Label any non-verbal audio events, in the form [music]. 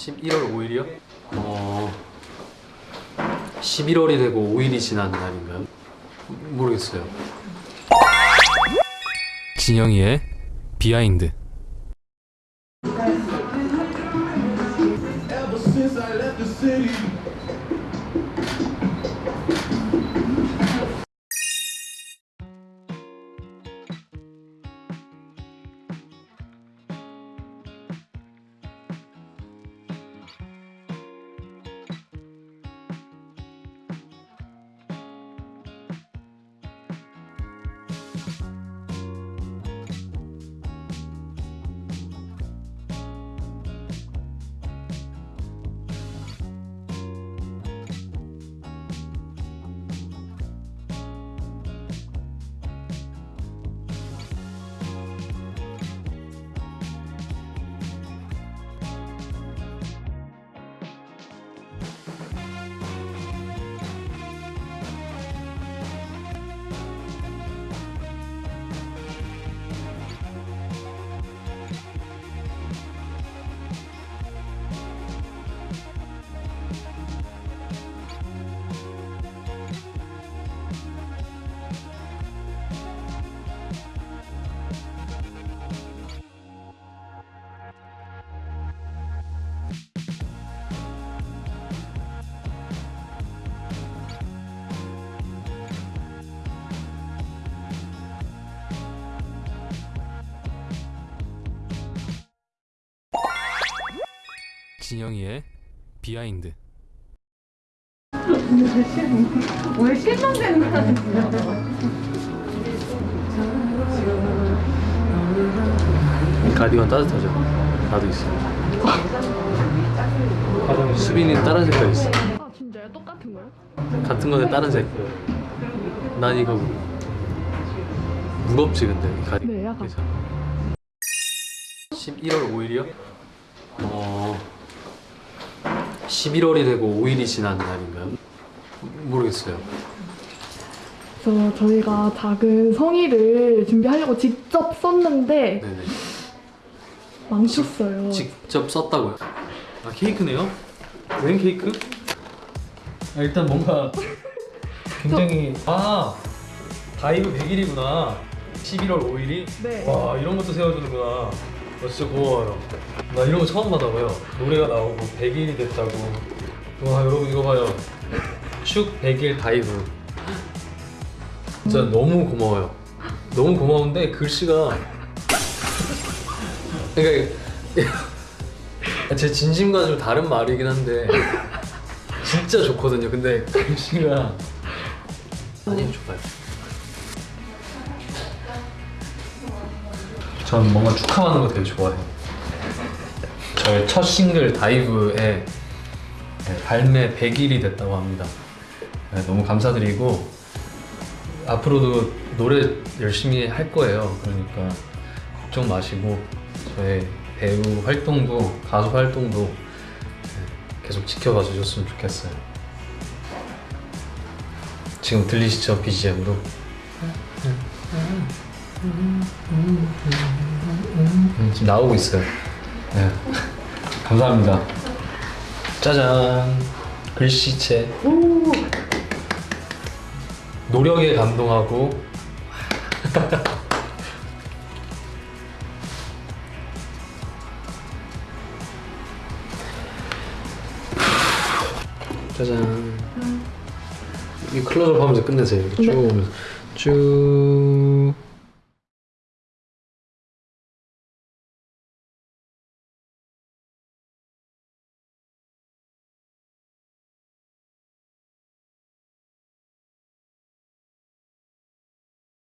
11월 5일이요? 어... 11월이 되고 5일이 지난 날인가요? 모르겠어요. 진영이의 비하인드. 진영이의 비하인드. 왜 실망되는 거야? 가디건 따뜻하죠? 나도 있어. 수빈이는 다른 색깔 있어. 아 진짜요? 똑같은 거요? 같은 건데 다른 색. 난 이거 무겁지 근데 이 가디건. 네, 약간. 그래서. 11월 5일이요? 어 11월이 되고 5일이 지난 날인가요? 모르겠어요. 그래서 저희가 작은 성의를 준비하려고 직접 썼는데 네네. 망쳤어요. 직접 썼다고요? 아 케이크네요? 웬 케이크? 아, 일단 뭔가 [laughs] 굉장히 아 Dive 100일이구나 11월 5일이? 네. 와 이런 것도 세워주는구나 와 진짜 고마워요. 나 이런 거 처음 받아봐요. 노래가 나오고 100일이 됐다고. 와 여러분 이거 봐요. 축 100일 Dive. 진짜 너무 고마워요. 너무 고마운데 글씨가 그러니까 제 진심과 좀 다른 말이긴 한데 진짜 좋거든요. 근데 글씨가 아니 좋아요. 전 뭔가 축하하는 거 되게 좋아해요. 저의 첫 싱글 다이브의 발매 100일이 됐다고 합니다. 네, 너무 감사드리고 앞으로도 노래 열심히 할 거예요. 그러니까 걱정 마시고 저의 배우 활동도 가수 활동도 네, 계속 지켜봐 주셨으면 좋겠어요. 지금 들리시죠 BGM도? 음, 지금 나오고 있어요. 네. [laughs] 감사합니다. 짜잔 글씨체. 노력에 감동하고 [laughs] 짜잔. 이 클로즈업 하면서 끝내세요. 쭉 오면서 쭉.